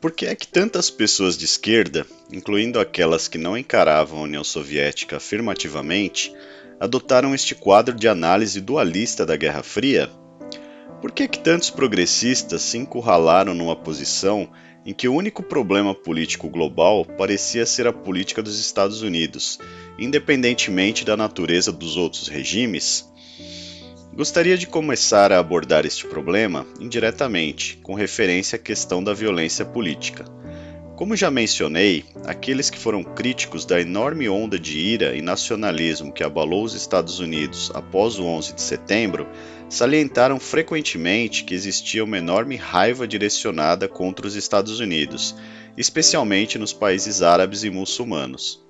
Por que é que tantas pessoas de esquerda, incluindo aquelas que não encaravam a União Soviética afirmativamente, adotaram este quadro de análise dualista da Guerra Fria? Por que é que tantos progressistas se encurralaram numa posição em que o único problema político global parecia ser a política dos Estados Unidos, independentemente da natureza dos outros regimes? Gostaria de começar a abordar este problema indiretamente, com referência à questão da violência política. Como já mencionei, aqueles que foram críticos da enorme onda de ira e nacionalismo que abalou os Estados Unidos após o 11 de setembro salientaram frequentemente que existia uma enorme raiva direcionada contra os Estados Unidos, especialmente nos países árabes e muçulmanos.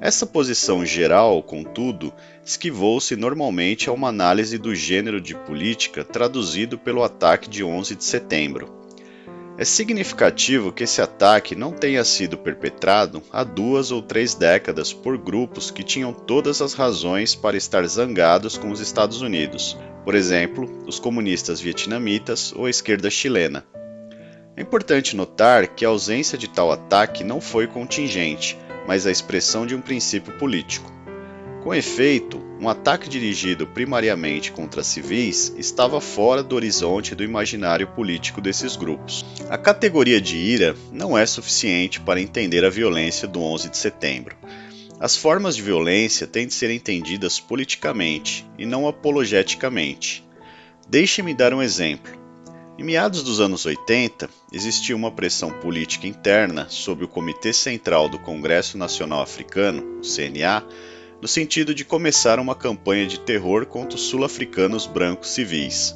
Essa posição geral, contudo, esquivou-se normalmente a uma análise do gênero de política traduzido pelo ataque de 11 de setembro. É significativo que esse ataque não tenha sido perpetrado há duas ou três décadas por grupos que tinham todas as razões para estar zangados com os Estados Unidos, por exemplo, os comunistas vietnamitas ou a esquerda chilena. É importante notar que a ausência de tal ataque não foi contingente, mas a expressão de um princípio político. Com efeito, um ataque dirigido primariamente contra civis estava fora do horizonte do imaginário político desses grupos. A categoria de ira não é suficiente para entender a violência do 11 de setembro. As formas de violência têm de ser entendidas politicamente e não apologeticamente. Deixe-me dar um exemplo. Em meados dos anos 80, existia uma pressão política interna sobre o Comitê Central do Congresso Nacional Africano, CNA, no sentido de começar uma campanha de terror contra os sul-africanos brancos civis.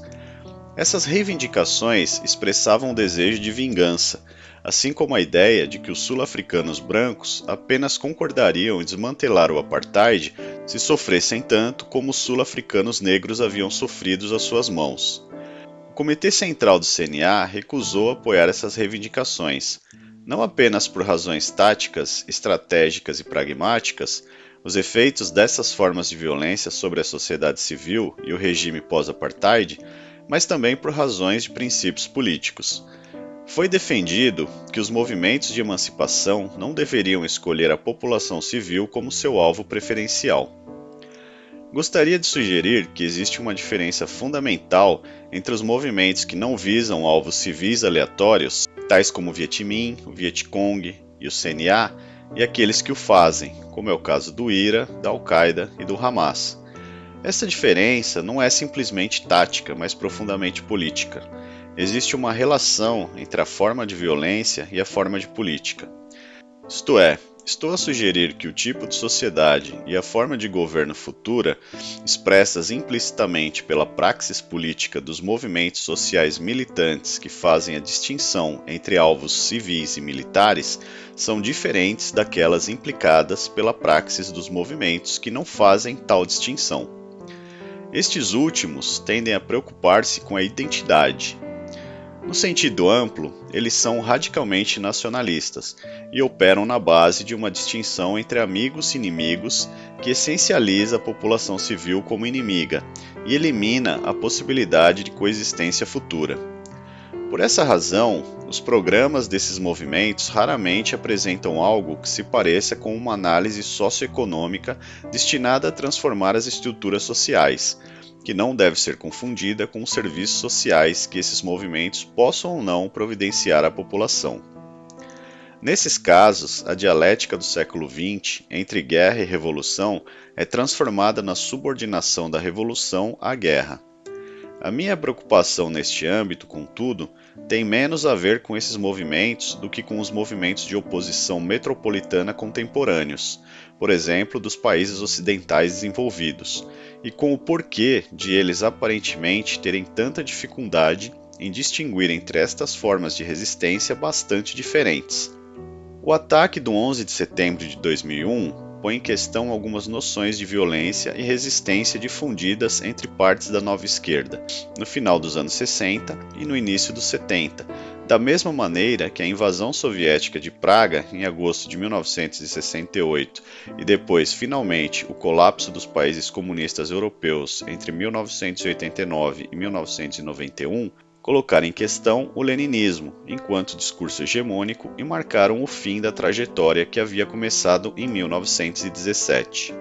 Essas reivindicações expressavam o desejo de vingança, assim como a ideia de que os sul-africanos brancos apenas concordariam em desmantelar o apartheid se sofressem tanto como os sul-africanos negros haviam sofrido às suas mãos. Comitê Central do CNA recusou apoiar essas reivindicações, não apenas por razões táticas, estratégicas e pragmáticas, os efeitos dessas formas de violência sobre a sociedade civil e o regime pós-apartheid, mas também por razões de princípios políticos. Foi defendido que os movimentos de emancipação não deveriam escolher a população civil como seu alvo preferencial. Gostaria de sugerir que existe uma diferença fundamental entre os movimentos que não visam alvos civis aleatórios, tais como o Vietminh, o Vietcong e o CNA, e aqueles que o fazem, como é o caso do IRA, da Al-Qaeda e do Hamas. Essa diferença não é simplesmente tática, mas profundamente política. Existe uma relação entre a forma de violência e a forma de política. Isto é, Estou a sugerir que o tipo de sociedade e a forma de governo futura, expressas implicitamente pela praxis política dos movimentos sociais militantes que fazem a distinção entre alvos civis e militares, são diferentes daquelas implicadas pela praxis dos movimentos que não fazem tal distinção. Estes últimos tendem a preocupar-se com a identidade, no sentido amplo, eles são radicalmente nacionalistas e operam na base de uma distinção entre amigos e inimigos que essencializa a população civil como inimiga e elimina a possibilidade de coexistência futura. Por essa razão, os programas desses movimentos raramente apresentam algo que se pareça com uma análise socioeconômica destinada a transformar as estruturas sociais, que não deve ser confundida com os serviços sociais que esses movimentos possam ou não providenciar à população. Nesses casos, a dialética do século XX entre guerra e revolução é transformada na subordinação da revolução à guerra. A minha preocupação neste âmbito, contudo, tem menos a ver com esses movimentos do que com os movimentos de oposição metropolitana contemporâneos, por exemplo, dos países ocidentais desenvolvidos, e com o porquê de eles aparentemente terem tanta dificuldade em distinguir entre estas formas de resistência bastante diferentes. O ataque do 11 de setembro de 2001 põe em questão algumas noções de violência e resistência difundidas entre partes da nova esquerda, no final dos anos 60 e no início dos 70, da mesma maneira que a invasão soviética de Praga em agosto de 1968 e depois, finalmente, o colapso dos países comunistas europeus entre 1989 e 1991 colocar em questão o leninismo enquanto discurso hegemônico e marcaram o fim da trajetória que havia começado em 1917.